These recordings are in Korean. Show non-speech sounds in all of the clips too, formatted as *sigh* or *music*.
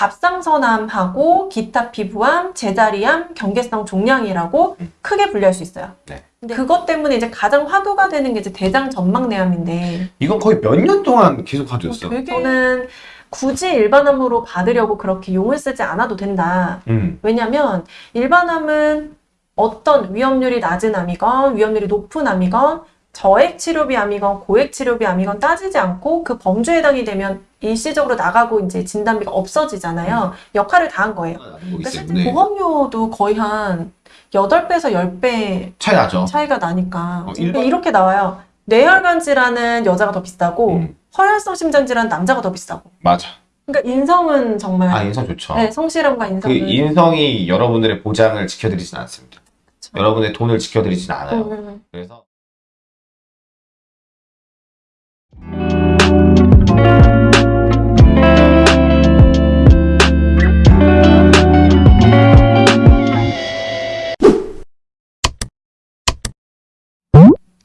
갑상선암하고 기타 피부암, 제자리암, 경계성 종양이라고 음. 크게 분류할 수 있어요. 네. 근데 그것 때문에 이제 가장 화두가 되는 게 이제 대장 전막내암인데 이건 거의 몇 년 동안 계속 화두였어. 되게 저는 굳이 일반암으로 받으려고 그렇게 용을 쓰지 않아도 된다. 음. 왜냐면 일반암은 어떤 위험률이 낮은 암이건 위험률이 높은 암이건 저액 치료비 암이건 고액 치료비 암이건 따지지 않고 그 범주에 해당이 되면 일시적으로 나가고 이제 진단비가 없어지잖아요. 역할을 다 한 거예요. 거기 그러니까 실제 보험료도 거의 한 8배에서 10배 차이 나죠. 차이가 나니까 어, 일반- 이렇게 나와요. 뇌혈관 질환은 여자가 더 비싸고 음. 혈혈성 심장 질환 남자가 더 비싸고. 맞아. 그러니까 인성은 정말 아 인성 좋죠. 네, 성실함과 그 인성은 인성이 여러분들의 보장을 지켜드리진 않습니다. 그쵸. 여러분의 돈을 지켜드리진 않아요. 음, 음. 그래서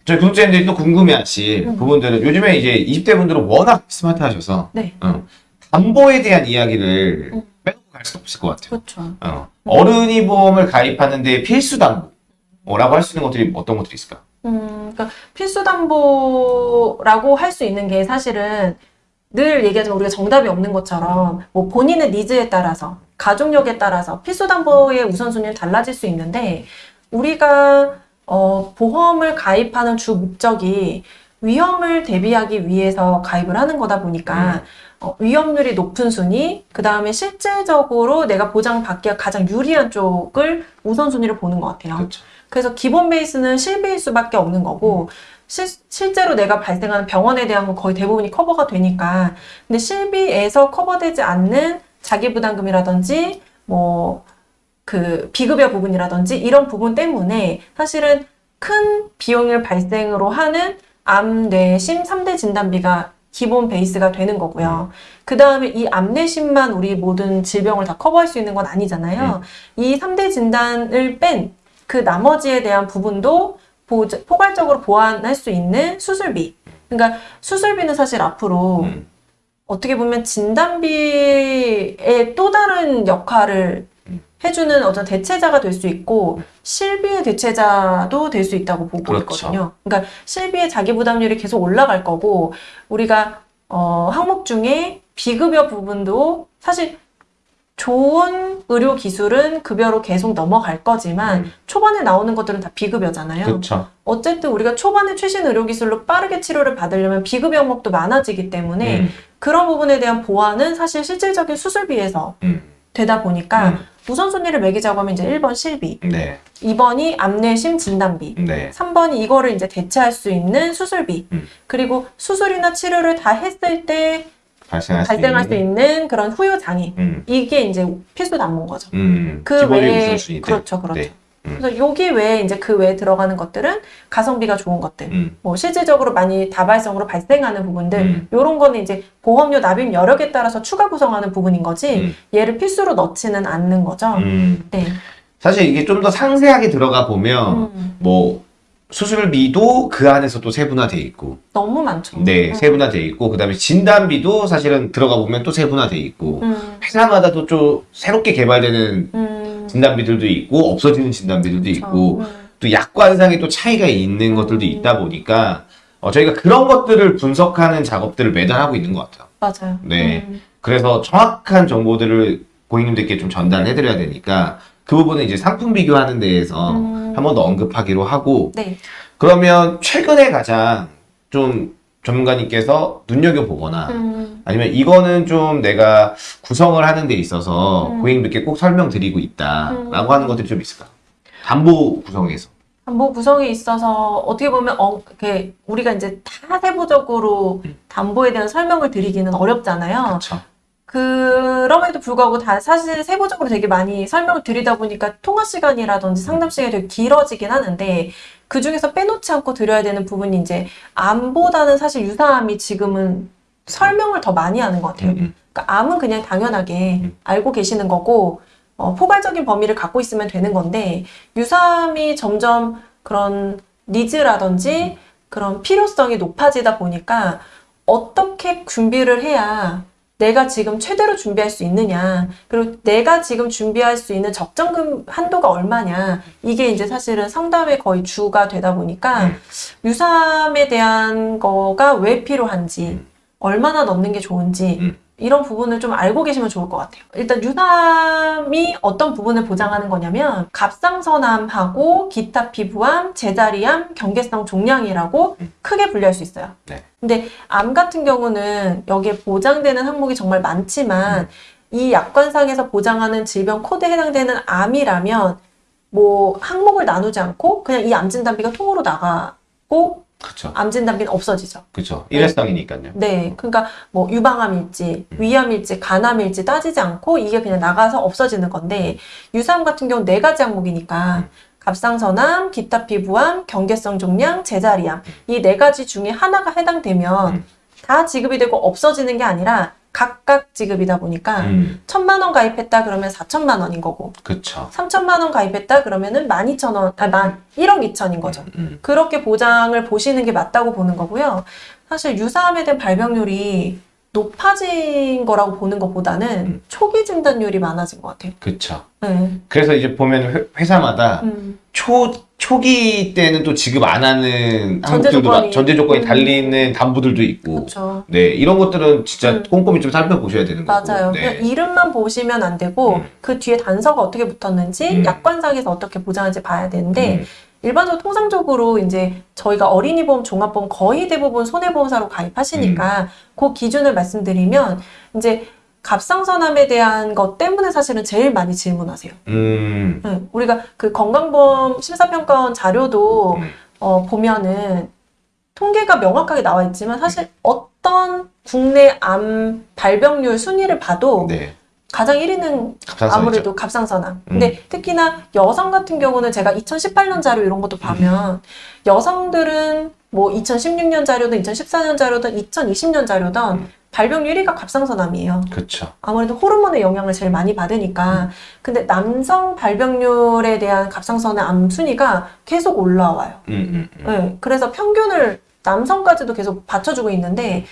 저희 구독자님들이 또 궁금해하실 음. 부분들은 요즘에 이제 20대 분들은 워낙 스마트하셔서 네. 어, 담보에 대한 이야기를 음. 빼놓고 갈 수 없을 것 같아요. 그렇죠. 어, 어른이 보험을 가입하는데 필수 담보라고 할 수 있는 것들이 어떤 것들이 있을까? 음, 그러니까 필수 담보라고 할 수 있는 게 사실은 늘 얘기하지만 우리가 정답이 없는 것처럼 뭐 본인의 니즈에 따라서 가족력에 따라서 필수 담보의 우선순위는 달라질 수 있는데 우리가 어, 보험을 가입하는 주 목적이 위험을 대비하기 위해서 가입을 하는 거다 보니까 어, 위험률이 높은 순위, 그 다음에 실질적으로 내가 보장받기가 가장 유리한 쪽을 우선순위를 보는 것 같아요. 그렇죠. 그래서 기본 베이스는 실비일 수밖에 없는 거고 실, 실제로 내가 발생하는 병원에 대한 건 거의 대부분이 커버가 되니까 근데 실비에서 커버되지 않는 자기부담금이라든지 뭐 그 비급여 부분이라든지 이런 부분 때문에 사실은 큰 비용을 발생으로 하는 암, 뇌, 심 3대 진단비가 기본 베이스가 되는 거고요. 그 다음에 이 암내심만 우리 모든 질병을 다 커버할 수 있는 건 아니잖아요. 이 3대 진단을 뺀 그 나머지에 대한 부분도 보, 포괄적으로 보완할 수 있는 수술비. 그러니까 수술비는 사실 앞으로 음. 어떻게 보면 진단비의 또 다른 역할을 음. 해주는 어떤 대체자가 될 수 있고 실비의 대체자도 될 수 있다고 보고 그렇죠. 있거든요. 그러니까 실비의 자기 부담률이 계속 올라갈 거고 우리가 어, 항목 중에 비급여 부분도 사실 좋은 의료 기술은 급여로 계속 넘어갈 거지만 음. 초반에 나오는 것들은 다 비급여잖아요. 그렇죠. 어쨌든 우리가 초반에 최신 의료 기술로 빠르게 치료를 받으려면 비급여 항목도 많아지기 때문에 음. 그런 부분에 대한 보완은 사실 실질적인 수술비에서 음. 되다 보니까 음. 우선순위를 매기자고 하면 이제 1번 실비, 네. 2번이 암내심 진단비, 네. 3번이 이거를 이제 대체할 수 있는 수술비, 음. 그리고 수술이나 치료를 다 했을 때 발생할 수 발생할 수 있는. 있는 그런 후유 장애. 음. 이게 이제 필수 담보인 거죠. 음. 그 외에 우선순위들. 그렇죠, 그렇죠. 네. 음. 그래서 여기 외에 이제 그 외에 들어가는 것들은 가성비가 좋은 것들, 음. 뭐 실질적으로 많이 다발성으로 발생하는 부분들, 음. 이런 거는 이제 보험료 납입 여력에 따라서 추가 구성하는 부분인 거지 음. 얘를 필수로 넣지는 않는 거죠. 음. 네. 사실 이게 좀 더 상세하게 들어가 보면 음, 뭐 수술비도 그 안에서 또 세분화돼 있고 너무 많죠. 네 음. 세분화돼 있고 그다음에 진단비도 사실은 들어가 보면 또 세분화돼 있고 음, 회사마다도 좀 새롭게 개발되는 음, 진단비들도 있고 없어지는 진단비들도. 있고 음, 또 약관상에 또 차이가 있는 것들도 음. 있다 보니까 어, 저희가 그런 것들을 분석하는 작업들을 매달 하고 있는 것 같아요. 맞아요. 네. 음, 그래서 정확한 정보들을 고객님들께 좀 전달해드려야 되니까 그 부분은 이제 상품 비교하는 데에서 음. 한번 더 언급하기로 하고 네. 그러면 최근에 가장 좀 전문가님께서 눈여겨보거나 음, 아니면 이거는 좀 내가 구성을 하는 데 있어서 음. 고객님들께 꼭 설명드리고 있다라고 음. 하는 것들이 좀 있을까? 담보 구성에서. 담보 구성에 있어서 어떻게 보면 어, 우리가 이제 다 세부적으로 음. 담보에 대한 설명을 드리기는 어렵잖아요. 그렇죠. 그럼에도 불구하고 다 사실 세부적으로 되게 많이 설명을 드리다 보니까 통화 시간이라든지 상담 시간이 되게 길어지긴 하는데 그 중에서 빼놓지 않고 드려야 되는 부분이 이제 암보다는 사실 유사암이 지금은 설명을 더 많이 하는 것 같아요. 음, 음. 그러니까 암은 그냥 당연하게 음. 알고 계시는 거고 어, 포괄적인 범위를 갖고 있으면 되는 건데 유사암이 점점 그런 니즈라든지 그런 필요성이 높아지다 보니까 어떻게 준비를 해야 내가 지금 최대로 준비할 수 있느냐, 그리고 내가 지금 준비할 수 있는 적정금 한도가 얼마냐, 이게 이제 사실은 상담의 거의 주가 되다 보니까 음. 유삼에 대한 거가 왜 필요한지, 음. 얼마나 넣는 게 좋은지, 음. 이런 부분을 좀 알고 계시면 좋을 것 같아요. 일단 유삼이 어떤 부분을 보장하는 거냐면 갑상선암하고 기타 피부암, 제자리암, 경계성 종양이라고 음. 크게 분류할 수 있어요. 네. 근데 암 같은 경우는 여기에 보장되는 항목이 정말 많지만 음. 이 약관상에서 보장하는 질병 코드에 해당되는 암이라면 뭐 항목을 나누지 않고 그냥 이 암 진단비가 통으로 나가고 그쵸. 암 진 단비는 없어지죠. 그쵸. 일회성이니까요. 네, 그러니까 뭐 유방암일지, 음. 위암일지, 간암일지 따지지 않고 이게 그냥 나가서 없어지는 건데 유사암 같은 경우는 네 가지 항목이니까 음. 갑상선암, 기타 피부암, 경계성 종양, 제자리암 이 네 가지 중에 하나가 해당되면 음. 다 지급이 되고 없어지는 게 아니라 각각 지급이다 보니까 음, 천만 원 가입했다 그러면 4천만 원인 거고 그쵸. 3천만 원 가입했다 그러면은 12,000원, 아, 만 1억 2천인 거죠. 음, 그렇게 보장을 보시는 게 맞다고 보는 거고요. 사실 유사암에 대한 발병률이 높아진 거라고 보는 것보다는 음. 초기 진단율이 많아진 것 같아요. 그쵸. 네. 그래서 이제 보면 회- 회사마다 음, 초, 초기 때는 또 지급 안 하는 전제 항목들도 조건이- 많- 전제 조건이 음. 달리는 담보들도 있고 그렇죠. 네 이런 것들은 진짜 음. 꼼꼼히 좀 살펴보셔야 되는 거고 맞아요. 네. 이름만 보시면 안 되고 음. 그 뒤에 단서가 어떻게 붙었는지 음. 약관상에서 어떻게 보장하는지 봐야 되는데 음, 일반적으로 통상적으로 이제 저희가 어린이보험, 종합보험 거의 대부분 손해보험사로 가입하시니까 음. 그 기준을 말씀드리면 이제 갑상선암에 대한 것 때문에 사실은 제일 많이 질문하세요. 음, 네, 우리가 그 건강보험 심사평가원 자료도 음. 어, 보면은 통계가 명확하게 나와 있지만 사실 어떤 국내 암 발병률 순위를 봐도 네 가장 1위는 갑상선이죠. 아무래도 갑상선암. 음. 근데 특히나 여성 같은 경우는 제가 2018년 자료 이런 것도 보면 여성들은 뭐 2016년 자료든 2014년 자료든 2020년 자료든 음. 발병률 1위가 갑상선암이에요. 그쵸. 아무래도 호르몬의 영향을 제일 많이 받으니까. 근데 남성 발병률에 대한 갑상선암 순위가 계속 올라와요. 음, 음, 음. 네, 그래서 평균을 남성까지도 계속 받쳐주고 있는데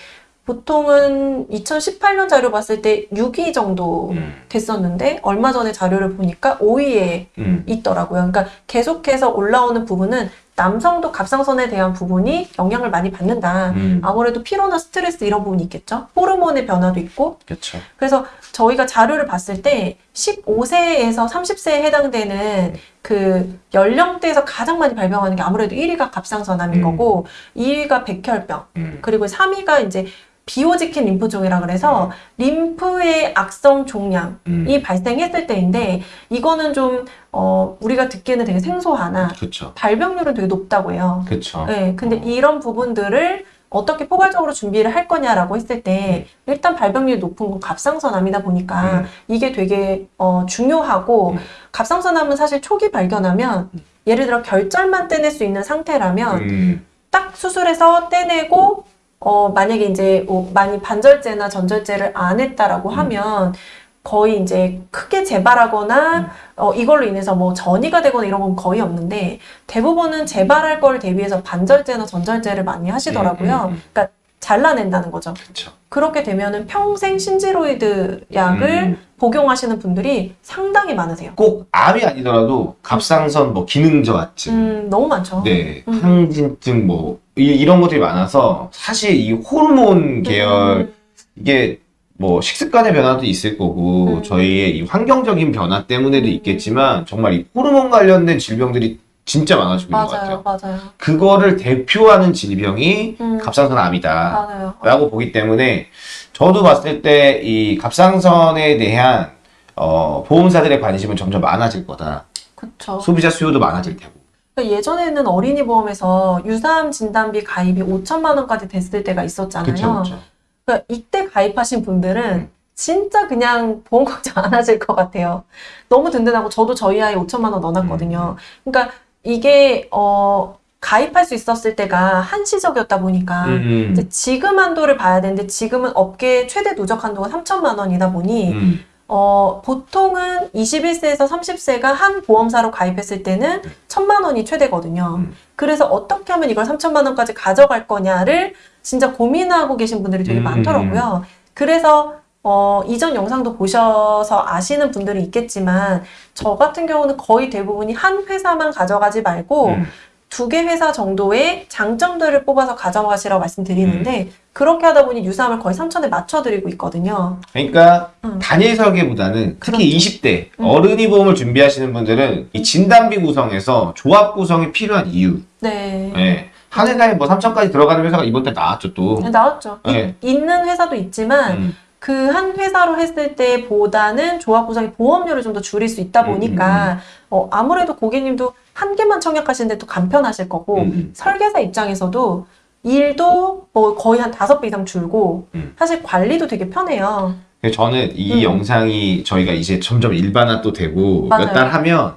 보통은 2018년 자료 봤을 때 6위 정도 음, 됐었는데 얼마 전에 자료를 보니까 5위에 음. 있더라고요. 그러니까 계속해서 올라오는 부분은 남성도 갑상선에 대한 부분이 영향을 많이 받는다. 음. 아무래도 피로나 스트레스 이런 부분이 있겠죠. 호르몬의 변화도 있고. 그쵸. 그래서 저희가 자료를 봤을 때 15세에서 30세에 해당되는 그 연령대에서 가장 많이 발병하는 게 아무래도 1위가 갑상선암인 음. 거고 2위가 백혈병 음. 그리고 3위가 이제 비호직힌 림프종이라 그래서 림프의 악성 종양이 음. 발생했을 때인데 이거는 좀 어, 우리가 듣기에는 되게 생소하나 그쵸. 발병률은 되게 높다고 해요. 그쵸. 네, 근데 이런 부분들을 어떻게 포괄적으로 준비를 할 거냐라고 했을 때 일단 발병률이 높은 건 갑상선암이다 보니까 음. 이게 되게 어, 중요하고 음. 갑상선암은 사실 초기 발견하면 예를 들어 결절만 떼낼 수 있는 상태라면 음. 딱 수술해서 떼내고 어 만약에 이제 뭐 많이 반절제나 전절제를 안 했다라고 음. 하면 거의 이제 크게 재발하거나 음. 어 이걸로 인해서 뭐 전이가 되거나 이런 건 거의 없는데 대부분은 재발할 걸 대비해서 반절제나 전절제를 많이 하시더라고요. 음. 그러니까 잘라낸다는 거죠. 그쵸. 그렇게 되면은 평생 신지로이드 약을 음. 복용하시는 분들이 상당히 많으세요. 꼭 암이 아니더라도 갑상선 뭐 기능저하증 음, 너무 많죠. 네, 음. 항진증 뭐 이, 런 것들이 많아서 사실 이 호르몬 계열 음, 이게 뭐 식습관의 변화도 있을 거고 음. 저희의 이 환경적인 변화 때문에도 음. 있겠지만 정말 이 호르몬 관련된 질병들이 진짜 많아지고 있는 것 맞아요, 같아요. 맞아요. 그거를 대표하는 질병이 음, 갑상선암이다. 맞아요. 라고 보기 때문에 저도 봤을 때 이 갑상선에 대한 어, 보험사들의 관심은 점점 많아질 거다. 그쵸. 소비자 수요도 많아질 테고. 그러니까 예전에는 어린이 보험에서 유사암 진단비 가입이 5천만 원까지 됐을 때가 있었잖아요. 그쵸, 그쵸. 그러니까 이때 가입하신 분들은 음. 진짜 그냥 보험 걱정 안 하실 것 같아요. 너무 든든하고 저도 저희 아이 5천만 원 넣어놨거든요. 음. 그러니까 이게 어 가입할 수 있었을 때가 한시적이었다 보니까 음, 이제 지금 한도를 봐야 되는데 지금은 업계 최대 누적 한도가 3천만 원이다 보니 음, 어, 보통은 21세에서 30세가 한 보험사로 가입했을 때는 천만 원이 최대거든요. 음. 그래서 어떻게 하면 이걸 3천만 원까지 가져갈 거냐를 진짜 고민하고 계신 분들이 되게 음, 많더라고요. 그래서 어, 이전 영상도 보셔서 아시는 분들이 있겠지만 저 같은 경우는 거의 대부분이 한 회사만 가져가지 말고 음. 두개 회사 정도의 장점들을 뽑아서 가져가시라고 말씀드리는데 음. 그렇게 하다 보니 유사함을 거의 3천에 맞춰드리고 있거든요. 그러니까 음. 단일 설계보다는 특히 그렇죠. 20대 음. 어른이 보험을 준비하시는 분들은 이 진단비 구성에서 조합 구성이 필요한 이유. 네. 예. 한 회사에 뭐 3천까지 들어가는 회사가 이번 달 나왔죠 또. 네, 나왔죠. 이- 네. 있는 회사도 있지만 음. 그 한 회사로 했을 때보다는 조합 구성의 보험료를 좀 더 줄일 수 있다 음, 보니까 어, 아무래도 고객님도 한 개만 청약하시는데 또 간편하실 거고 음, 음. 설계사 입장에서도 일도 뭐 거의 한 다섯 배 이상 줄고 음. 사실 관리도 되게 편해요. 그래서 저는 이 음. 영상이 저희가 이제 점점 일반화 또 되고. 몇 달 하면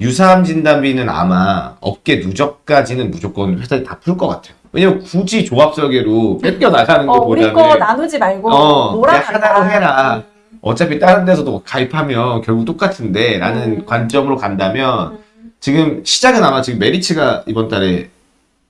유사암 진단비는 아마 업계 누적까지는 무조건 회사에 다풀 것 같아요. 왜냐면 굳이 조합 설계로 뺏겨 나가는 어, 우리 것보다는 거 나누지 말고 어, 하나로 해라. 음. 어차피 다른 데서도 가입하면 결국 똑같은데 라는 음. 관점으로 간다면 음. 지금 시작은 아마 지금 메리츠가 이번 달에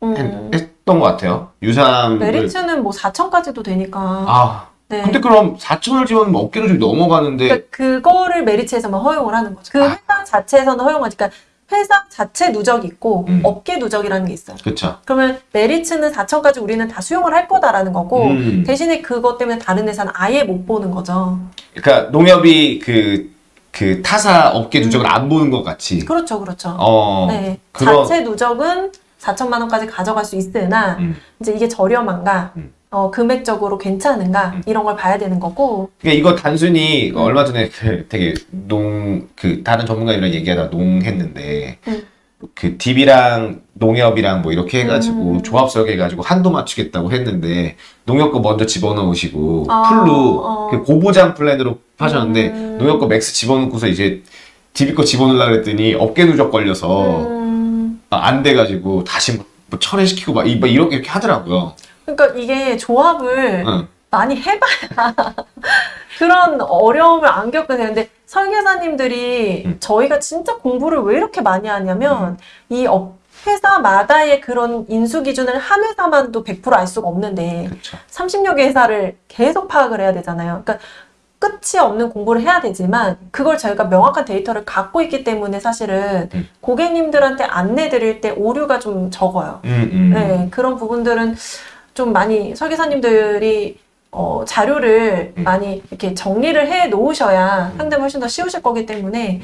음. 했, 던것 같아요. 유사암을 메리츠는 뭐 4천까지도 되니까. 아 네. 근데 그럼 4천을 지원하면 어깨로 좀 넘어가는데 그러니까 그거를 메리츠에서만 허용을 하는 거죠. 그 아. 회사 자체에서는 허용하지. 그러니까 회사 자체 누적이 있고 음. 업계 누적이라는 게 있어요. 그쵸. 그러면 메리츠는 4천까지 우리는 다 수용을 할 거다라는 거고 음. 대신에 그것 때문에 다른 회사는 아예 못 보는 거죠. 그러니까 농협이 그, 그 타사 업계 누적을 안 보는 것 같이. 그렇죠, 그렇죠. 어. 네, 그런- 자체 누적은 4천만 원까지 가져갈 수 있으나 음. 이제 이게 저렴한가, 음. 어, 금액적으로 괜찮은가 음. 이런 걸 봐야 되는 거고. 그러니까 이거 단순히 음. 얼마 전에 그 되게 농, 그 다른 전문가들이랑 얘기하다 농했는데 음. 그 DB랑 농협이랑 뭐 이렇게 해가지고 음. 조합 설계해가지고 한도 맞추겠다고 했는데 농협 거 먼저 집어넣으시고 아, full로 어. 그 고보장 플랜으로 하셨는데 음. 농협 거 max 집어넣고서 이제 DB 거 집어넣으려고 그랬더니 업계 누적 걸려서 안 돼가지고 다시 뭐, 뭐 철회시키고 막 이- 막 이렇게 이렇게 하더라고요. 그러니까 이게 조합을 응. 많이 해봐야 *laughs* 그런 어려움을 안 겪게 되는데 설계사님들이 음. 저희가 진짜 공부를 왜 이렇게 많이 하냐면 이 업, 회사마다의 그런 인수 기준을 한 회사만도 100%알 수가 없는데 그렇죠. 30여 개 회사를 계속 파악을 해야 되잖아요. 그러니까 끝이 없는 공부를 해야 되지만 그걸 저희가 명확한 데이터를 갖고 있기 때문에 사실은 음. 고객님들한테 안내 드릴 때 오류가 좀 적어요. 음, 음. 네, 그런 부분들은 좀 많이 설계사님들이 어, 자료를 음. 많이 이렇게 정리를 해 놓으셔야 상담이 훨씬 더 쉬우실 거기 때문에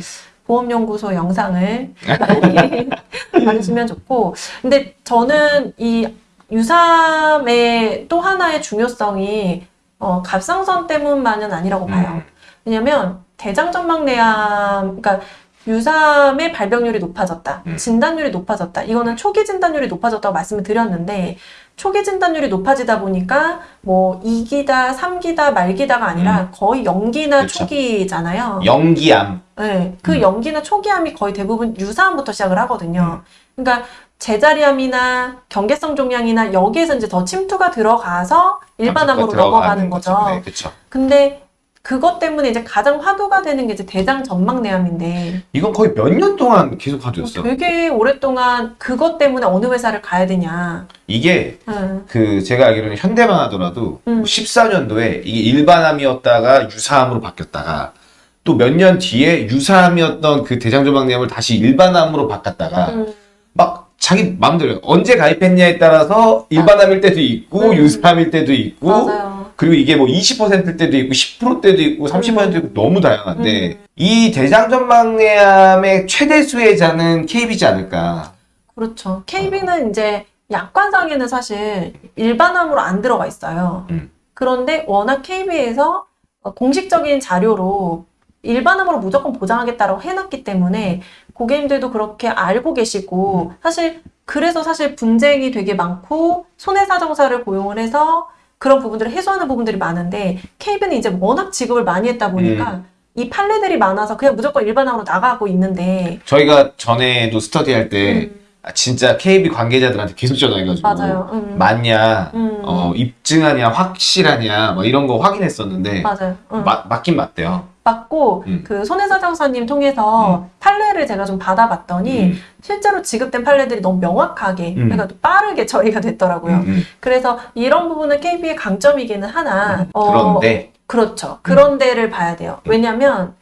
보험연구소 영상을 많이 *laughs* 봐주시면 좋고 근데 저는 이 유삼의 또 하나의 중요성이 어, 갑상선 때문만은 아니라고 봐요. 음. 왜냐면 대장전막내암, 그러니까 유삼의 발병률이 높아졌다, 음. 진단율이 높아졌다. 이거는 초기 진단율이 높아졌다고 말씀을 드렸는데 초기 진단율이 높아지다 보니까 뭐 2기다, 3기다, 말기다가 아니라 거의 연기나 음. 그쵸. 초기잖아요. 연기암. 네, 그 음. 연기나 초기암이 거의 대부분 유사암부터 시작을 하거든요. 그러니까 제자리암이나 경계성 종양이나 여기에서 이제 더 침투가 들어가서 일반암으로 넘어가는 거죠. 네, 그렇죠. 근데 그것 때문에 이제 가장 화두가 되는 게 이제 대장 전막내암인데 이건 거의 몇 년 동안 계속 화두였어. 되게 오랫동안 그것 때문에 어느 회사를 가야 되냐. 이게 응. 그 제가 알기로는 현대만 하더라도 음. 14년도에 이게 일반암이었다가 유사암으로 바뀌었다가 또 몇 년 뒤에 유사암이었던 그 대장조막내암을 다시 일반암으로 바꿨다가 음. 막 자기 마음대로 언제 가입했냐에 따라서 일반암일 때도 있고 음. 유사암일 때도 있고 맞아요. 그리고 이게 뭐 20%일 때도 있고 10%대도 있고 30%도 있고 너무 다양한데 음. 이 대장전막내암의 최대 수혜자는 KB지 않을까. 그렇죠. KB는 이제 약관상에는 사실 일반암으로 안 들어가 있어요. 음. 그런데 워낙 KB에서 공식적인 자료로 일반암으로 무조건 보장하겠다라고 해놨기 때문에 고객님들도 그렇게 알고 계시고 사실 그래서 사실 분쟁이 되게 많고 손해사정사를 고용을 해서 그런 부분들을 해소하는 부분들이 많은데 KB는 이제 워낙 지급을 많이 했다 보니까 이 판례들이 많아서 그냥 무조건 일반암으로 나가고 있는데 저희가 전에도 스터디할 때 음, 아, 진짜 KB 관계자들한테 계속 전화해가지고 맞아요. 음. 맞냐, 음. 어, 입증하냐, 확실하냐, 뭐 이런 거 확인했었는데 맞아요. 응. 마- 맞긴 맞대요. 맞고 음. 그 손해사장사님 통해서 판례를 제가 좀 받아봤더니 음, 실제로 지급된 판례들이 너무 명확하게 음. 그러니까 또 빠르게 처리가 됐더라고요. 음, 음. 그래서 이런 부분은 KB의 강점이기는 하나 음. 어, 그런데 그렇죠. 그런 데를 봐야 돼요. 왜냐면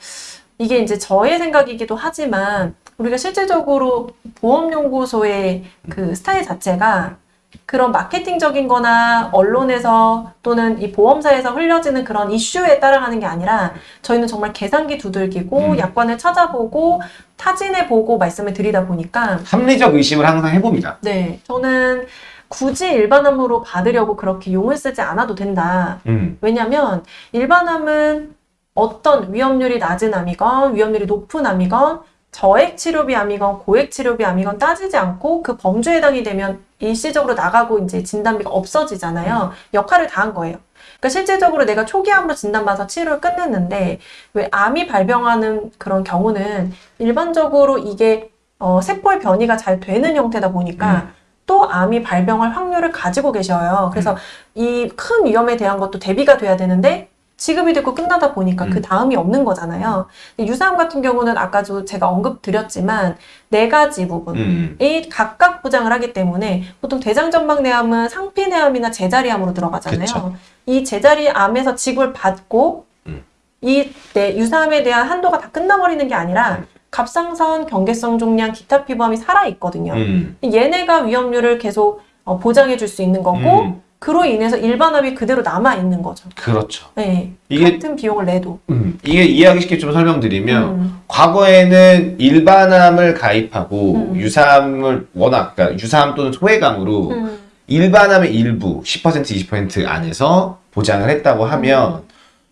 이게 이제 저의 생각이기도 하지만 우리가 실질적으로 보험연구소의 그 스타일 자체가 그런 마케팅적인 거나 언론에서 또는 이 보험사에서 흘려지는 그런 이슈에 따라가는 게 아니라 저희는 정말 계산기 두들기고 음. 약관을 찾아보고 타진해 보고 말씀을 드리다 보니까 합리적 의심을 항상 해봅니다. 네, 저는 굳이 일반암으로 받으려고 그렇게 용을 쓰지 않아도 된다. 음. 왜냐면 일반암은 어떤 위험률이 낮은 암이건 위험률이 높은 암이건 저액 치료비 암이건 고액 치료비 암이건 따지지 않고 그 범주에 해당이 되면 일시적으로 나가고 이제 진단비가 없어지잖아요. 역할을 다한 거예요. 그러니까 실질적으로 내가 초기 암으로 진단받아서 치료를 끝냈는데 왜 암이 발병하는 그런 경우는 일반적으로 이게 어, 세포의 변이가 잘 되는 형태다 보니까 또 암이 발병할 확률을 가지고 계셔요. 그래서 이큰 위험에 대한 것도 대비가 돼야 되는데 지급이 되고 끝나다 보니까 음. 그 다음이 없는 거잖아요. 유사암 같은 경우는 아까도 제가 언급 드렸지만 네 가지 부분이 음. 각각 보장을 하기 때문에 보통 대장전막내암은 상피내암이나 제자리암으로 들어가잖아요. 그쵸. 이 제자리암에서 지급을 받고 음. 이 네, 유사암에 대한 한도가 다 끝나버리는 게 아니라 음. 갑상선, 경계성 종양, 기타 피부암이 살아 있거든요. 음. 얘네가 위험률을 계속 어, 보장해 줄 수 있는 거고 음. 그로 인해서 일반암이 그대로 남아 있는 거죠. 그렇죠. 네. 이게- 같은 비용을 내도. 음. 이게 이해하기 쉽게 좀 설명드리면 음. 과거에는 일반암을 가입하고 음. 유사암을 워낙 그러니까 유사암 또는 소외감으로 음. 일반암의 일부 10% 20% 안에서 보장을 했다고 하면 음.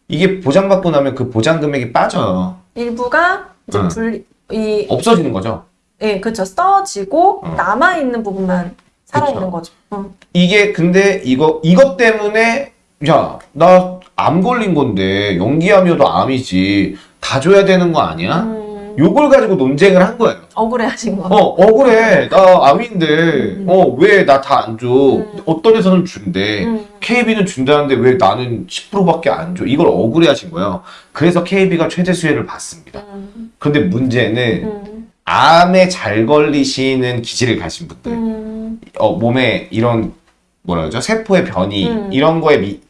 이게 보장받고 나면 그 보장 금액이 빠져요. 일부가 이제 음. 분리 이 없어지는 거죠. 예, 그렇죠. 써지고 어. 남아 있는 부분만 살아 있는 그쵸. 거죠. 음. 이게 근데 이거 이것 때문에 야 나 암 걸린 건데 연기암이어도 암이지 다 줘야 되는 거 아니야? 음. 요걸 가지고 논쟁을 한 거예요. 억울해하신 거. 어 억울해 나 암인데 음. 어왜 나 다 안 줘? 음. 어떤 데서는 준대. 음. KB는 준다는데 왜 나는 10%밖에 안 줘? 이걸 억울해 하신 거예요. 그래서 KB가 최대 수혜를 받습니다. 음. 그런데 문제는 음. 암에 잘 걸리시는 기질을 가신 분들, 음. 어, 몸에 이런 뭐라 그러죠? 세포의 변이 음. 이런 거에 미,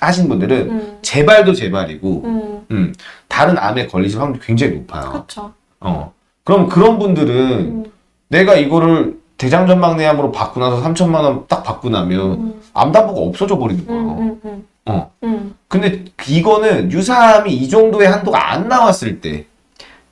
하신 분들은 음. 재발도 재발이고 음. 음, 다른 암에 걸리실 확률이 굉장히 높아요. 그렇죠. 어. 그럼 그런 분들은 음. 내가 이거를 대장전막내암으로 받고 나서 3천만 원 딱 받고 나면 음. 암담보가 없어져 버리는 거야. 음. 음. 음. 어. 음. 근데 이거는 유사암이 이 정도의 한도가 안 나왔을 때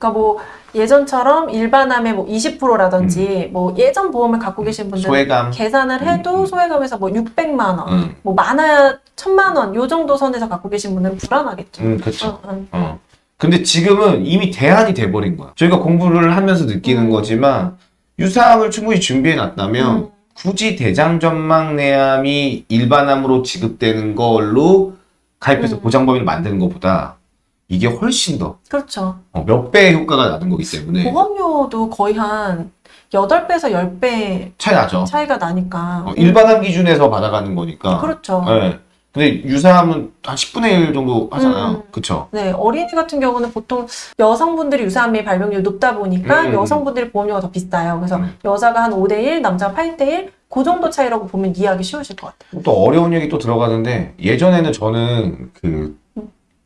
그러니까 뭐 예전처럼 일반암의 뭐 20%라든지 뭐 예전 보험을 갖고 계신 분들은 음. 소외감 계산을 해도 음. 소외감에서 뭐 600만 원, 음. 뭐 많아야 1000만 원, 요 정도 선에서 갖고 계신 분은 불안하겠죠. 음, 그쵸. 응, 응. 어. 근데 지금은 이미 대안이 돼버린 거야. 저희가 공부를 하면서 느끼는 음. 거지만 유사암을 충분히 준비해 놨다면 음. 굳이 대장전막내암이 일반암으로 지급되는 걸로 가입해서 음. 보장 범위를 만드는 것보다 이게 훨씬 더몇 그렇죠. 배의 효과가 나는 거기 때문에 보험료도 거의 한 8배에서 10배 차이 나죠. 차이가 나니까. 어, 일반암 기준에서 받아가는 거니까. 그렇죠. 네. 근데 유사암은 한 10분의 1 정도 하잖아요. 음. 그쵸? 네, 어린이 같은 경우는 보통 여성분들이 유사암의 발병률이 높다 보니까 음. 여성분들이 보험료가 더 비싸요. 그래서 음. 여자가 한 5대1, 남자가 8대1, 그 정도 차이라고 보면 이해하기 쉬우실 것 같아요. 또 어려운 얘기 또 들어가는데 예전에는 저는 그 음.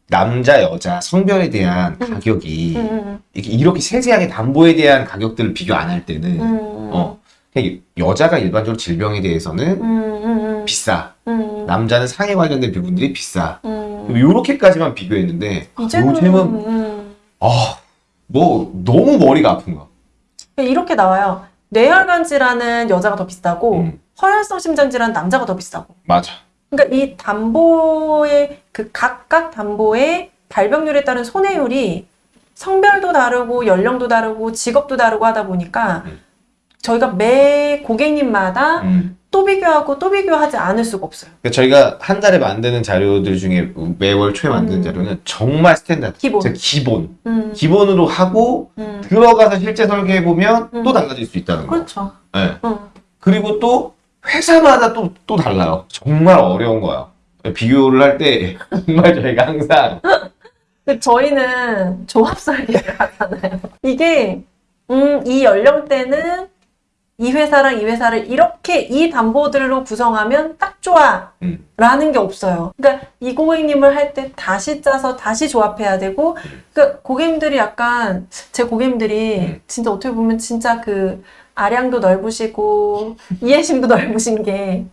남자 여자 성별에 대한 음. 가격이 음, 이렇게, 이렇게 세세하게 담보에 대한 가격들을 비교 안 할 때는 음, 어. 그냥 여자가 일반적으로 질병에 대해서는 음, 음, 음, 비싸 음, 남자는 상해 관련된 부분들이 비싸 음. 요렇게까지만 비교했는데 이제는 요즘은 음, 아뭐 너무 머리가 아픈 거야 이렇게 나와요. 뇌혈관 질환은 여자가 더 비싸고 음. 허혈성 심장 질환은 남자가 더 비싸고. 맞아 그러니까 이 담보의 그 각각 담보의 발병률에 따른 손해율이 성별도 다르고 연령도 다르고 직업도 다르고 하다 보니까 음. 저희가 매 고객님마다 음. 또 비교하고 또 비교하지 않을 수가 없어요. 그러니까 저희가 한 달에 만드는 자료들 중에 매월 초에 만드는 음. 자료는 정말 스탠다드 기본. 기본 음, 기본으로 하고 음. 들어가서 실제 설계해 보면 음. 또 달라질 수 있다는 거. 그렇죠. 네. 음. 그리고 또 회사마다 또 또 달라요. 정말 어려운 거야. 비교를 할 때 정말 저희가 항상 근데 저희는 조합 설계를 하잖아요. 이게 음, 이 연령대는 이 회사랑 이 회사를 이렇게 이 담보들로 구성하면 딱 좋아. 음. 라는 게 없어요. 그러니까 이 고객님을 할 때 다시 짜서 다시 조합해야 되고, 그러니까 고객님들이 약간, 제 고객님들이 음. 진짜 어떻게 보면 진짜 그 아량도 넓으시고, 이해심도 넓으신 게,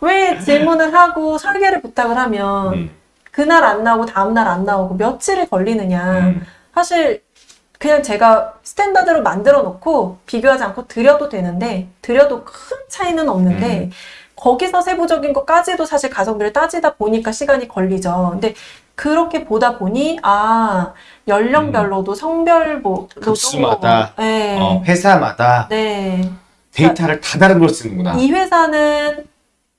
왜 질문을 하고 설계를 부탁을 하면, 음. 그날 안 나오고 다음날 안 나오고 며칠이 걸리느냐. 음. 사실 그냥 제가 스탠다드로 만들어 놓고 비교하지 않고 드려도 되는데 드려도 큰 차이는 없는데 음. 거기서 세부적인 것까지도 사실 가성비를 따지다 보니까 시간이 걸리죠. 근데 그렇게 보다 보니 아 연령별로도 성별로도 음. 급수마다, 네. 어, 회사마다 네. 데이터를 다 다른 걸 쓰는구나. 이 회사는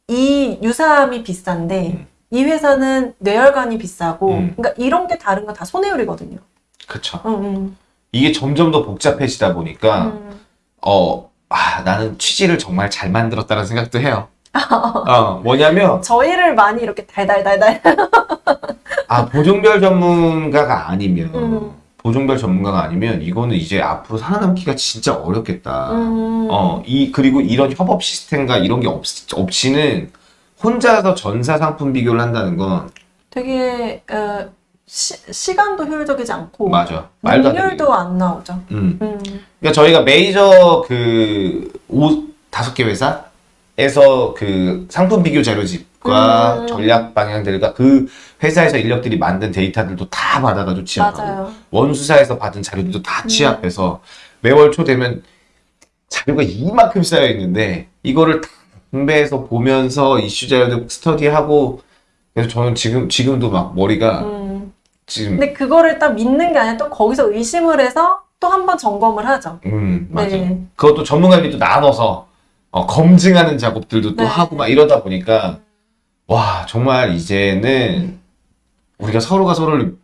이 유사함이 비싼데 음. 이 회사는 뇌혈관이 비싸고 음. 그러니까 이런 게 다른 건 다 손해율이거든요. 그쵸. 음, 음, 이게 점점 더 복잡해지다 보니까, 음. 어, 아, 나는 취지를 정말 잘 만들었다는 생각도 해요. 어, 뭐냐면, *laughs* 저희를 많이 이렇게 달달달달. 아, 보종별 전문가가 아니면, 음. 보종별 전문가가 아니면, 이거는 이제 앞으로 살아남기가 진짜 어렵겠다. 음. 어, 이, 그리고 이런 협업 시스템과 이런 게 없, 없이는 혼자서 전사 상품 비교를 한다는 건, 되게 어, 시, 시간도 효율적이지 않고 맞아. 말도 능률도 안 나오죠. 음. 음. 그러니까 저희가 메이저 그 오, 다섯 개 회사 에서 그 상품 비교 자료집과 음. 전략 방향들과 그 회사에서 인력들이 만든 데이터들도 다 받아가지고 취합하고 맞아요. 원수사에서 받은 자료들도 다 음. 취합해서 매월 초 되면 자료가 이만큼 쌓여 있는데 이거를 다 분배해서 보면서 이슈 자료들 스터디하고 그래서 저는 지금 지금도 막 머리가 음. 지금 근데 그거를 딱 믿는 게 아니라 또 거기서 의심을 해서 또 한 번 점검을 하죠. 음 맞아. 네. 그것도 전문가들이 또 나눠서 어, 검증하는 작업들도 또 네. 하고 막 이러다 보니까 와 정말 이제는 우리가 서로가 서로를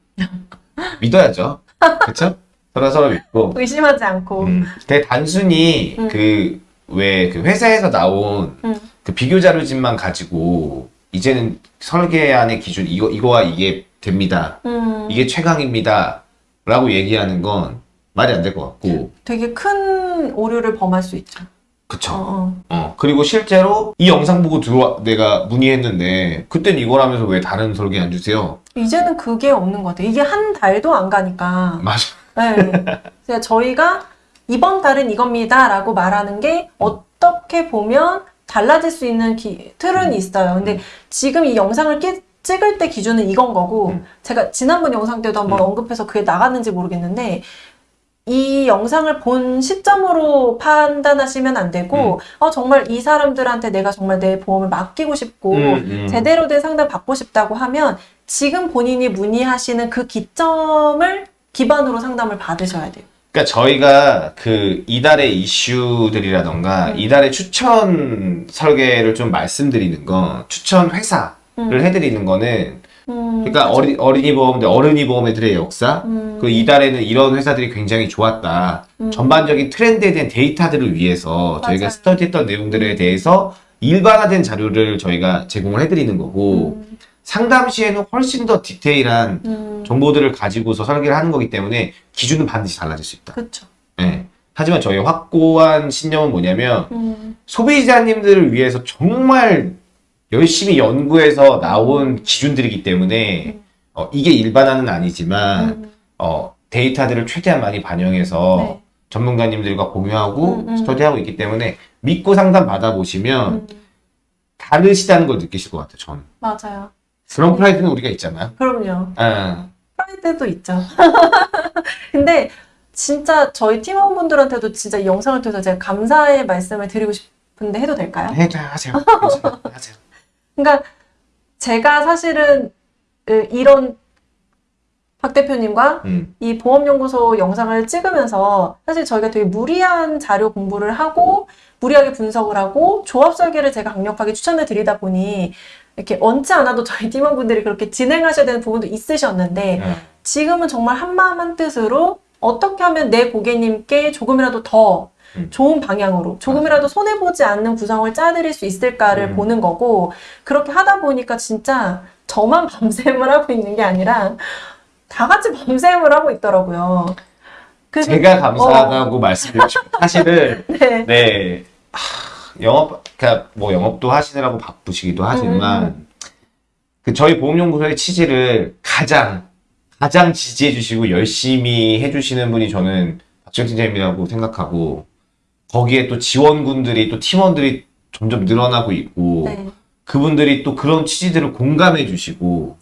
믿어야죠. 그렇죠? 서로 서로 믿고 의심하지 않고. 음, 되게 단순히 음. 그왜 그 회사에서 나온 음. 그 비교 자료집만 가지고 이제는 설계안의 기준 이거 이거와 이게 됩니다. 음. 이게 최강입니다 라고 얘기하는 건 말이 안 될 것 같고 되게 큰 오류를 범할 수 있죠. 그쵸? 어, 어. 어, 그리고 실제로 이 영상 보고 들어와, 내가 문의했는데, 그땐 이거라면서 왜 다른 설계 안 주세요? 이제는 그게 없는 것 같아요. 이게 한 달도 안 가니까. 맞아. 네. 저희가 이번 달은 이겁니다 라고 말하는 게 어떻게 보면 달라질 수 있는 기- 틀은 있어요. 근데 지금 이 영상을 끼- 찍을 때 기준은 이건 거고 음. 제가 지난번 영상 때도 한번 음. 언급해서 그게 나갔는지 모르겠는데 이 영상을 본 시점으로 판단하시면 안 되고 어, 정말 이 사람들한테 내가 정말 내 보험을 맡기고 싶고 음, 음. 제대로 된 상담 받고 싶다고 하면 지금 본인이 문의하시는 그 기점을 기반으로 상담을 받으셔야 돼요. 그러니까 저희가 그 이달의 이슈들이라던가 음. 이달의 추천 설계를 좀 말씀드리는 건 추천 회사를 음. 해드리는 거는 음, 그러니까 어리, 어린이 보험들 어른이 보험들의 역사 음. 그 이달에는 이런 회사들이 굉장히 좋았다 음. 전반적인 트렌드에 대한 데이터들을 위해서 저희가 맞아요. 스터디했던 내용들에 대해서 일반화된 자료를 저희가 제공을 해드리는 거고 음, 상담 시에는 훨씬 더 디테일한 음, 정보들을 가지고서 설계를 하는 거기 때문에 기준은 반드시 달라질 수 있다. 그렇죠. 예. 하지만 저희 확고한 신념은 뭐냐면 음, 소비자님들을 위해서 정말 열심히 연구해서 나온 기준들이기 때문에 어, 이게 일반화는 아니지만 음, 어, 데이터들을 최대한 많이 반영해서 네. 전문가님들과 공유하고 음, 음. 스터디하고 있기 때문에 믿고 상담 받아보시면 음, 다르시다는 걸 느끼실 것 같아요. 저는 맞아요. 그런 프라이드는 우리가 있잖아요. 그럼요. 아, 프라이드도 있죠. *laughs* 근데 진짜 저희 팀원분들한테도 진짜 이 영상을 통해서 제가 감사의 말씀을 드리고 싶은데 해도 될까요? 해 하세요. 괜찮아요. 하세요. 그러니까 제가 사실은 으, 이런 박 대표님과 음. 이 보험연구소 영상을 찍으면서 사실 저희가 되게 무리한 자료 공부를 하고 무리하게 분석을 하고 조합 설계를 제가 강력하게 추천을 드리다 보니 이렇게 원치 않아도 저희 *laughs* 팀원분들이 그렇게 진행하셔야 되는 부분도 있으셨는데 음. 지금은 정말 한마음 한뜻으로 어떻게 하면 내 고객님께 조금이라도 더 음. 좋은 방향으로 조금이라도 손해보지 않는 구성을 짜드릴 수 있을까를 음. 보는 거고 그렇게 하다 보니까 진짜 저만 *laughs* 밤샘을 하고 있는 게 아니라 다 같이 밤샘을 하고 있더라고요. 그래서- 제가 감사하다고 말씀드리고 싶어요. 사실은 *laughs* 네. 네 영업, 그러니까 뭐 영업도 하시느라고 바쁘시기도 하지만 그 저희 보험연구소의 취지를 가장 가장 지지해 주시고 열심히 해 주시는 분이 저는 박지영 팀장님이라고 생각하고 거기에 또 지원군들이 또 팀원들이 점점 늘어나고 있고 네. 그분들이 또 그런 취지들을 공감해 주시고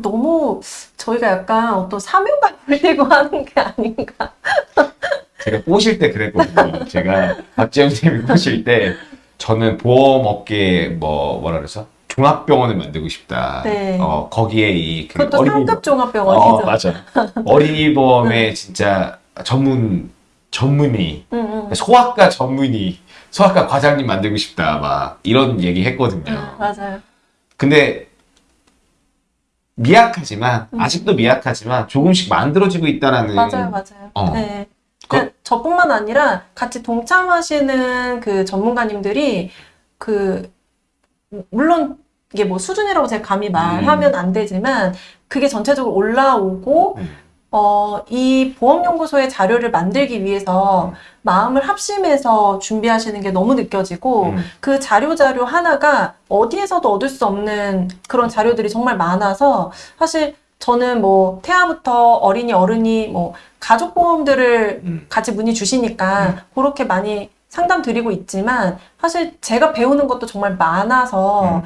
너무 저희가 약간 어떤 사명감을 띠고 하는 게 아닌가. *laughs* 제가 꼬실 때 그랬거든요. 제가 박지영 님이 꼬실 때 저는 보험업계에 뭐 뭐라 그래서 종합병원을 만들고 싶다. 네. 어 거기에 이 그 그것도 상급 종합병원이죠. 어, 맞아. *laughs* 어린이보험의 진짜 전문 전문의 응, 응. 소아과 전문의 소아과 과장님 만들고 싶다 막 이런 얘기 했거든요. 응, 맞아요. 근데 미약하지만 음. 아직도 미약하지만 조금씩 만들어지고 있다라는 맞아요, 맞아요. 어. 네. 그- 그, 저뿐만 아니라 같이 동참하시는 그 전문가님들이 그 물론 이게 뭐 수준이라고 제가 감히 말하면 안 되지만 그게 전체적으로 올라오고 음. 어, 이 보험연구소의 자료를 만들기 위해서 마음을 합심해서 준비하시는 게 너무 느껴지고 음. 그 자료 자료 하나가 어디에서도 얻을 수 없는 그런 자료들이 정말 많아서 사실 저는 뭐 태아부터 어린이 어른이 뭐 가족 보험들을 음. 같이 문의 주시니까 그렇게 많이 상담 드리고 있지만 사실 제가 배우는 것도 정말 많아서 음.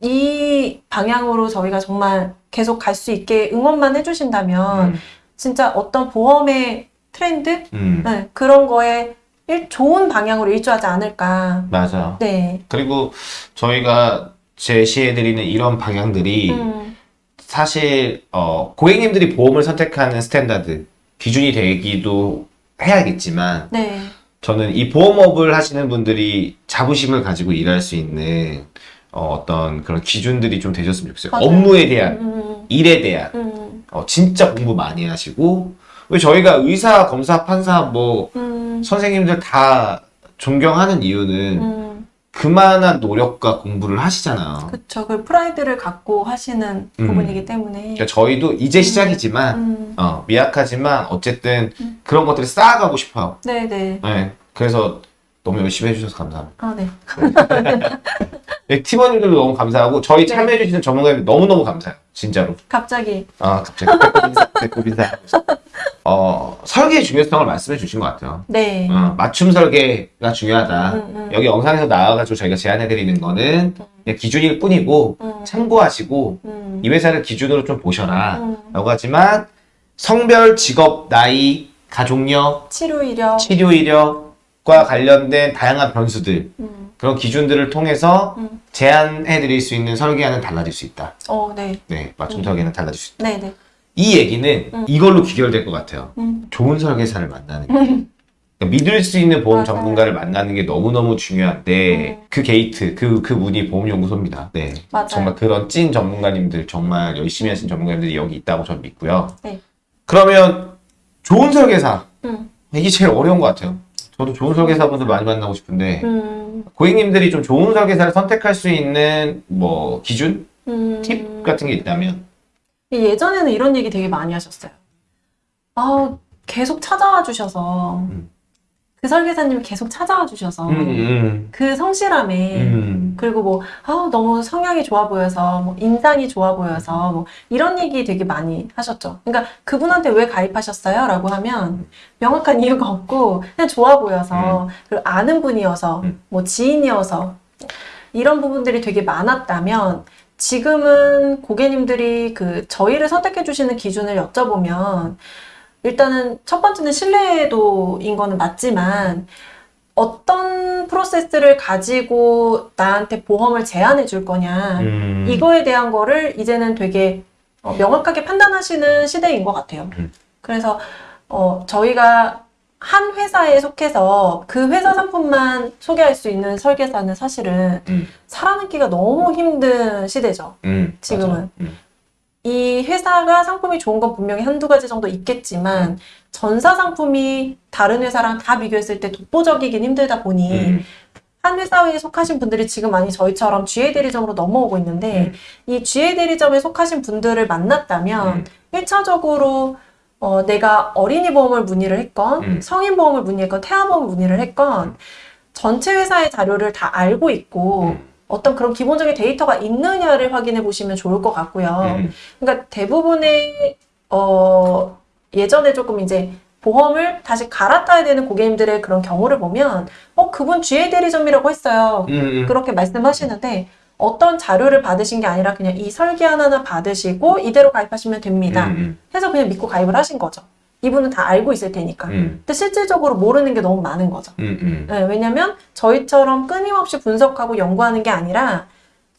이 방향으로 저희가 정말 계속 갈 수 있게 응원만 해주신다면 음. 진짜 어떤 보험의 트렌드 음. 네, 그런 거에 일, 좋은 방향으로 일조하지 않을까. 맞아. 네. 그리고 저희가 제시해드리는 이런 방향들이 음, 사실 어, 고객님들이 보험을 선택하는 스탠다드 기준이 되기도 해야겠지만 네. 저는 이 보험업을 하시는 분들이 자부심을 가지고 일할 수 있는 어, 떤 그런 기준들이 좀 되셨으면 좋겠어요. 맞아요. 업무에 대한 음, 일에 대한 음, 어, 진짜 공부 많이 하시고 왜 저희가 의사, 검사, 판사 뭐 음, 선생님들 다 존경하는 이유는 음, 그만한 노력과 공부를 하시잖아요. 그쵸. 그 프라이드를 갖고 하시는 음. 부분이기 때문에. 그러니까 저희도 이제 시작이지만 음, 어, 미약하지만 어쨌든 음. 그런 것들을 쌓아가고 싶어요. 네네. 네, 그래서 너무 열심히 해주셔서 감사합니다. 아, 네. 네, 팀원님들도 너무 감사하고 저희 네. 참여해주시는 전문가님들 너무너무 감사해요. 진짜로. 갑자기. 아 갑자기 배꼽 인사. 어, 설계의 중요성을 말씀해 주신 것 같아요. 네. 어, 맞춤 설계가 중요하다. 음, 음. 여기 영상에서 나와가지고 저희가 제안해 드리는 거는 그냥 기준일 뿐이고 음, 참고하시고 음, 이 회사를 기준으로 좀 보셔라. 음. 라고 하지만 성별, 직업, 나이, 가족력, 치료 이력. 치료 이력 과 관련된 다양한 변수들 음, 그런 기준들을 통해서 음. 제안해 드릴 수 있는 설계안은 달라질 수 있다. 어, 네. 네, 맞춤 음. 설계는 달라질 수 있다. 네 네. 이 얘기는 음. 이걸로 귀결될 것 같아요. 음, 좋은 설계사를 만나는 게. 그러니까 믿을 수 있는 보험 맞아요. 전문가를 만나는 게 너무너무 중요한데 음. 그 게이트, 그, 그 문이 보험연구소입니다. 네. 맞아요. 정말 그런 찐 전문가님들, 정말 열심히 하신 전문가님들이 여기 있다고 저는 믿고요. 네. 그러면 좋은 설계사. 음, 이게 제일 어려운 것 같아요. 저도 좋은 설계사분들 많이 만나고 싶은데 음, 고객님들이 좀 좋은 설계사를 선택할 수 있는 뭐 기준, 음. 팁 같은 게 있다면 예전에는 이런 얘기 되게 많이 하셨어요. 아, 계속 찾아와 주셔서, 음. 그 설계사님이 계속 찾아와 주셔서, 음, 음, 그 성실함에, 음. 그리고 뭐, 아, 너무 성향이 좋아 보여서, 뭐, 인상이 좋아 보여서, 뭐, 이런 얘기 되게 많이 하셨죠. 그러니까 그분한테 왜 가입하셨어요? 라고 하면, 명확한 *laughs* 이유가 없고, 그냥 좋아 보여서, 그리고 아는 분이어서, 음. 뭐, 지인이어서, 이런 부분들이 되게 많았다면, 지금은 고객님들이 그, 저희를 선택해 주시는 기준을 여쭤보면, 일단은 첫 번째는 신뢰도인 거는 맞지만, 어떤 프로세스를 가지고 나한테 보험을 제안해 줄 거냐. 음. 이거에 대한 거를 이제는 되게 어, 명확하게 판단하시는 시대인 것 같아요. 음. 그래서 어, 저희가 한 회사에 속해서 그 회사 상품만 소개할 수 있는 설계사는 사실은 음. 살아남기가 너무 힘든 시대죠. 음, 지금은. 음. 이 회사가 상품이 좋은 건 분명히 한두 가지 정도 있겠지만 전사 상품이 다른 회사랑 다 비교했을 때 독보적이긴 힘들다 보니 음. 한 회사에 속하신 분들이 지금 많이 저희처럼 GA 대리점으로 넘어오고 있는데 음. 이 GA 대리점에 속하신 분들을 만났다면 음. 일 1차적으로 어, 내가 어린이 보험을 문의를 했건 음. 성인 보험을 문의했건 태아 보험을 문의를 했건 전체 회사의 자료를 다 알고 있고 음. 어떤 그런 기본적인 데이터가 있느냐를 확인해 보시면 좋을 것 같고요. 음. 그러니까 대부분의 어 예전에 조금 이제 보험을 다시 갈아타야 되는 고객님들의 그런 경우를 보면 어 그분 GA 대리점이라고 했어요. 음, 음. 그렇게 말씀하시는데 어떤 자료를 받으신 게 아니라 그냥 이 설계 하나는 받으시고 이대로 가입하시면 됩니다. 음, 해서 그냥 믿고 가입을 하신 거죠. 이분은 다 알고 있을 테니까. 음. 근데 실질적으로 모르는 게 너무 많은 거죠. 음, 음. 네, 왜냐면 저희처럼 끊임없이 분석하고 연구하는 게 아니라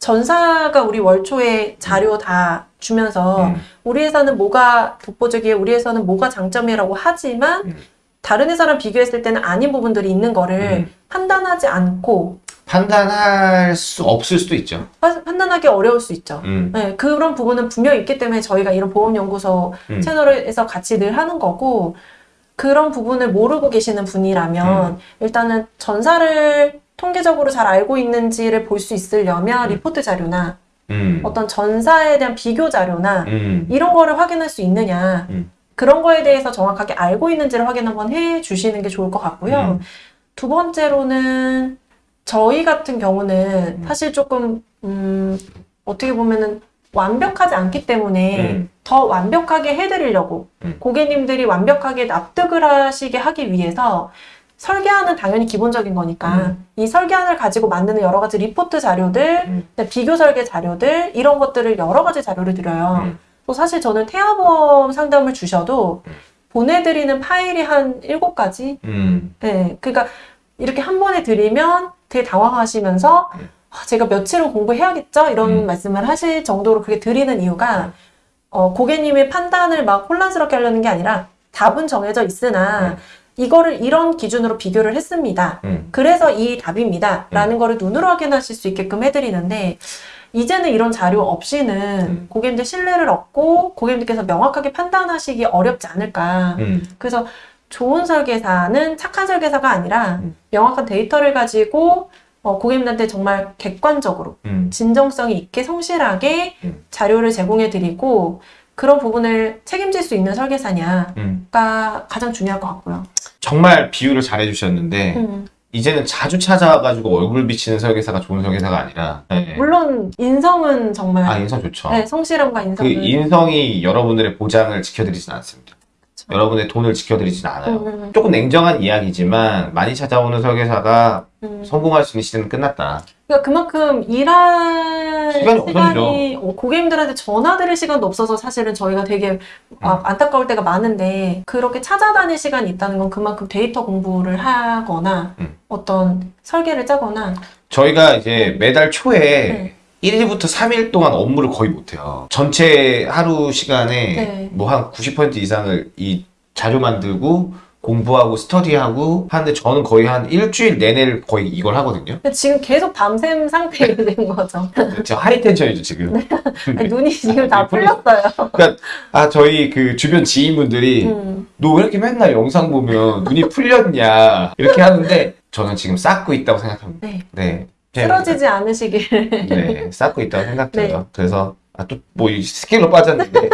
전사가 우리 월초에 자료 다 주면서 음. 우리 회사는 뭐가 독보적이에요, 우리 회사는 뭐가 장점이라고 하지만 음. 다른 회사랑 비교했을 때는 아닌 부분들이 있는 거를 음. 판단하지 않고 판단할 수 없을 수도 있죠. 파- 판단하기 어려울 수 있죠. 음. 네, 그런 부분은 분명히 있기 때문에 저희가 이런 보험연구소 음. 채널에서 같이 늘 하는 거고 그런 부분을 모르고 계시는 분이라면 일단은 전사를 통계적으로 잘 알고 있는지를 볼 수 있으려면 리포트 자료나 음. 어떤 전사에 대한 비교 자료나 음. 이런 거를 확인할 수 있느냐 음. 그런 거에 대해서 정확하게 알고 있는지를 확인 한번 해 주시는 게 좋을 것 같고요. 음. 두 번째로는 저희 같은 경우는 음. 사실 조금 음, 어떻게 보면은 완벽하지 않기 때문에 음. 더 완벽하게 해드리려고 음. 고객님들이 완벽하게 납득을 하시게 하기 위해서 설계안은 당연히 기본적인 거니까 음. 이 설계안을 가지고 만드는 여러 가지 리포트 자료들, 음. 그다음에 비교 설계 자료들 이런 것들을 여러 가지 자료를 드려요. 음. 또 사실 저는 태아보험 상담을 주셔도 음. 보내드리는 파일이 한 일곱 가지 음. 네, 그러니까 이렇게 한 번에 드리면 되게 당황하시면서 음. 아, 제가 며칠은 공부해야겠죠? 이런 음. 말씀을 하실 정도로 그렇게 드리는 이유가 어, 고객님의 판단을 막 혼란스럽게 하려는 게 아니라 답은 정해져 있으나 음. 이거를 이런 기준으로 비교를 했습니다. 음. 그래서 이 답입니다. 라는 거를 눈으로 확인하실 수 있게끔 해드리는데 이제는 이런 자료 없이는 음. 고객님들 신뢰를 얻고 고객님들께서 명확하게 판단하시기 어렵지 않을까. 음. 그래서 좋은 설계사는 착한 설계사가 아니라 음. 명확한 데이터를 가지고 어, 고객님들한테 정말 객관적으로 음. 진정성이 있게 성실하게 음. 자료를 제공해 드리고 그런 부분을 책임질 수 있는 설계사냐가 음. 가장 중요할 것 같고요. 정말 비유를 잘 해주셨는데 음. 이제는 자주 찾아와가지고 얼굴 비치는 설계사가 좋은 설계사가 아니라 네. 물론 인성은 정말 아 인성 좋죠. 네, 성실함과 그 인성은 인성이 여러분들의 보장을 지켜드리진 않습니다. 그쵸. 여러분의 돈을 지켜드리진 않아요. 음, 음, 조금 냉정한 이야기지만 많이 찾아오는 설계사가 음. 성공할 수 있는 시대는 끝났다. 그러니까 그만큼 일할 시간이 없어지죠. 어, 고객님들한테 전화 드릴 시간도 없어서 사실은 저희가 되게 아, 안타까울 때가 많은데 그렇게 찾아다닐 시간이 있다는 건 그만큼 데이터 공부를 하거나 음. 어떤 설계를 짜거나 저희가 이제 매달 초에 네. 1일부터 3일 동안 업무를 거의 못해요. 전체 하루 시간에 네. 뭐한 90% 이상을 이 자료 만들고 공부하고 스터디하고 하는데 저는 거의 한 일주일 내내를 거의 이걸 하거든요. 지금 계속 밤샘 상태가 된 거죠. 제가 하이텐션이죠 지금. 아니, 눈이 지금 다 네, 풀렸어요. 그러니까 아 저희 그 주변 지인분들이 음. 너왜 이렇게 맨날 영상 보면 눈이 풀렸냐 이렇게 하는데 저는 지금 쌓고 있다고 생각합니다. 네. 네. 쓰러지지 않으시길. 네, 쌓고 있다고 생각해요. 네. 그래서 아 또 뭐 스케일로 빠졌는데